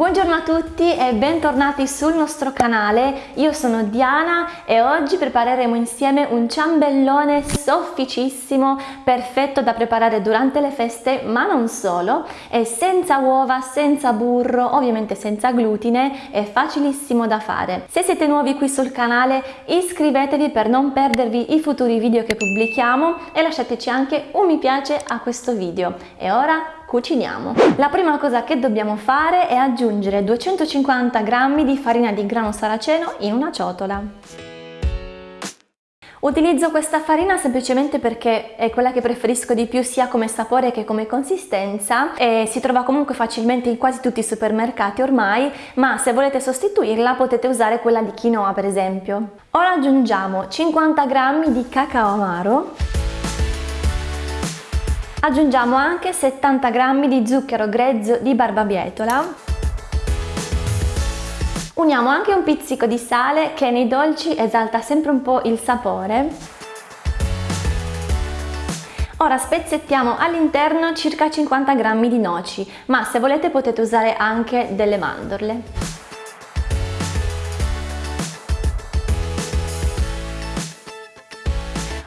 Buongiorno a tutti e bentornati sul nostro canale, io sono Diana e oggi prepareremo insieme un ciambellone sofficissimo, perfetto da preparare durante le feste ma non solo, è senza uova, senza burro, ovviamente senza glutine, è facilissimo da fare. Se siete nuovi qui sul canale iscrivetevi per non perdervi i futuri video che pubblichiamo e lasciateci anche un mi piace a questo video. E ora cuciniamo. La prima cosa che dobbiamo fare è aggiungere 250 g di farina di grano saraceno in una ciotola. Utilizzo questa farina semplicemente perché è quella che preferisco di più sia come sapore che come consistenza e si trova comunque facilmente in quasi tutti i supermercati ormai, ma se volete sostituirla potete usare quella di quinoa per esempio. Ora aggiungiamo 50 g di cacao amaro Aggiungiamo anche 70 g di zucchero grezzo di barbabietola. Uniamo anche un pizzico di sale che nei dolci esalta sempre un po' il sapore. Ora spezzettiamo all'interno circa 50 g di noci, ma se volete potete usare anche delle mandorle.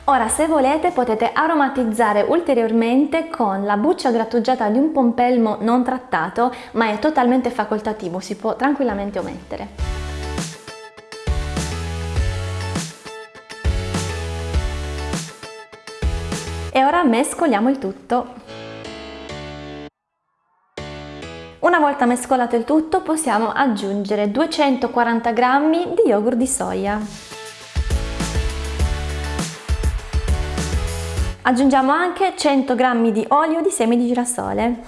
Ora se volete potete aromatizzare ulteriormente con la buccia grattugiata di un pompelmo non trattato ma è totalmente facoltativo, si può tranquillamente omettere. E ora mescoliamo il tutto. Una volta mescolato il tutto possiamo aggiungere 240 g di yogurt di soia. Aggiungiamo anche 100 g di olio di semi di girasole.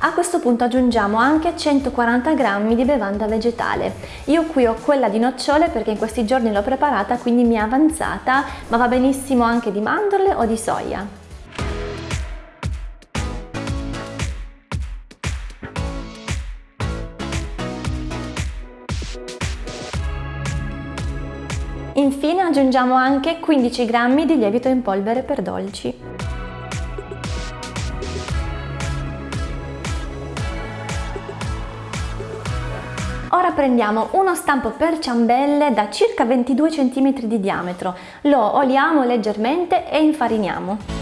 A questo punto aggiungiamo anche 140 g di bevanda vegetale. Io qui ho quella di nocciole perché in questi giorni l'ho preparata quindi mi è avanzata, ma va benissimo anche di mandorle o di soia. Infine aggiungiamo anche 15 g di lievito in polvere per dolci. Ora prendiamo uno stampo per ciambelle da circa 22 cm di diametro, lo oliamo leggermente e infariniamo.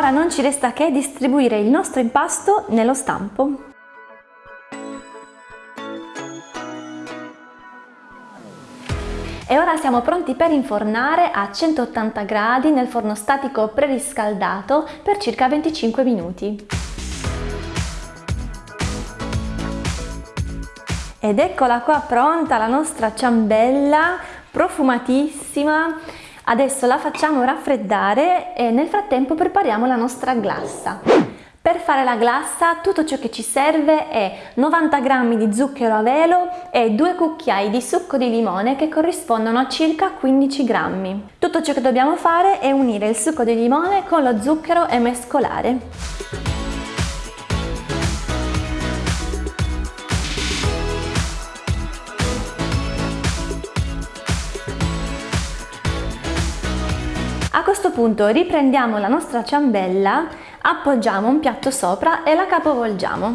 Ora non ci resta che distribuire il nostro impasto nello stampo. E ora siamo pronti per infornare a 180 gradi nel forno statico preriscaldato per circa 25 minuti. Ed eccola qua pronta la nostra ciambella profumatissima Adesso la facciamo raffreddare e nel frattempo prepariamo la nostra glassa. Per fare la glassa tutto ciò che ci serve è 90 g di zucchero a velo e 2 cucchiai di succo di limone che corrispondono a circa 15 g. Tutto ciò che dobbiamo fare è unire il succo di limone con lo zucchero e mescolare. Punto riprendiamo la nostra ciambella, appoggiamo un piatto sopra e la capovolgiamo.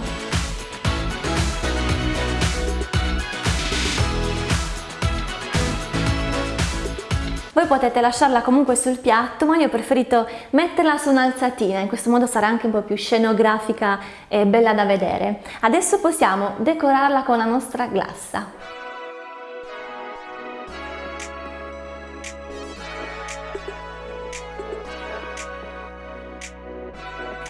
Voi potete lasciarla comunque sul piatto, ma io ho preferito metterla su un'alzatina, in questo modo sarà anche un po' più scenografica e bella da vedere. Adesso possiamo decorarla con la nostra glassa.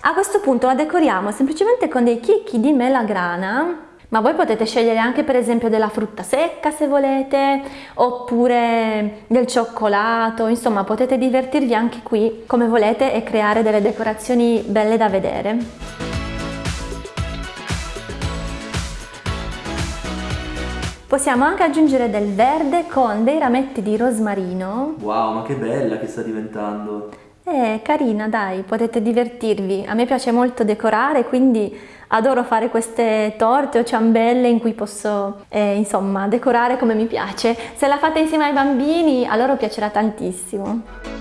A questo punto la decoriamo semplicemente con dei chicchi di melagrana ma voi potete scegliere anche per esempio della frutta secca se volete oppure del cioccolato insomma potete divertirvi anche qui come volete e creare delle decorazioni belle da vedere Possiamo anche aggiungere del verde con dei rametti di rosmarino. Wow, ma che bella che sta diventando! È carina, dai, potete divertirvi. A me piace molto decorare, quindi adoro fare queste torte o ciambelle in cui posso, eh, insomma, decorare come mi piace. Se la fate insieme ai bambini, a loro piacerà tantissimo.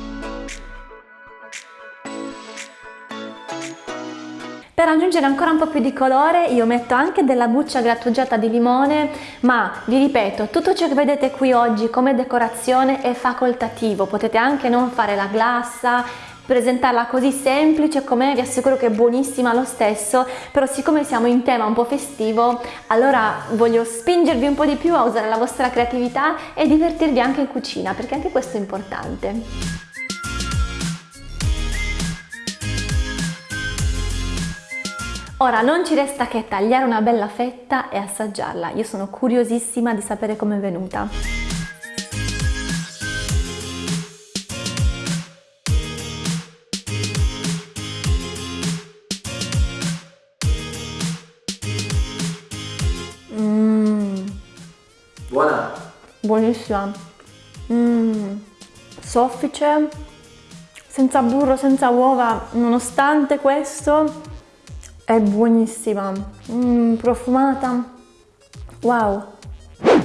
Per aggiungere ancora un po' più di colore io metto anche della buccia grattugiata di limone, ma vi ripeto, tutto ciò che vedete qui oggi come decorazione è facoltativo, potete anche non fare la glassa, presentarla così semplice com'è, vi assicuro che è buonissima lo stesso, però siccome siamo in tema un po' festivo, allora voglio spingervi un po' di più a usare la vostra creatività e divertirvi anche in cucina, perché anche questo è importante. Ora non ci resta che tagliare una bella fetta e assaggiarla. Io sono curiosissima di sapere com'è venuta. Mmm. Buona? Buonissima. Mmm. Soffice, senza burro, senza uova, nonostante questo è buonissima, mm, profumata, wow!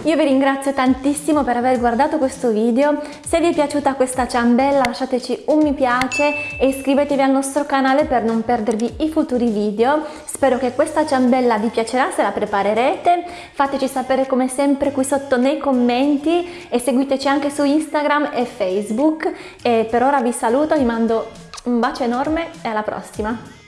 Io vi ringrazio tantissimo per aver guardato questo video, se vi è piaciuta questa ciambella lasciateci un mi piace e iscrivetevi al nostro canale per non perdervi i futuri video. Spero che questa ciambella vi piacerà se la preparerete, fateci sapere come sempre qui sotto nei commenti e seguiteci anche su Instagram e Facebook e per ora vi saluto, vi mando un bacio enorme e alla prossima!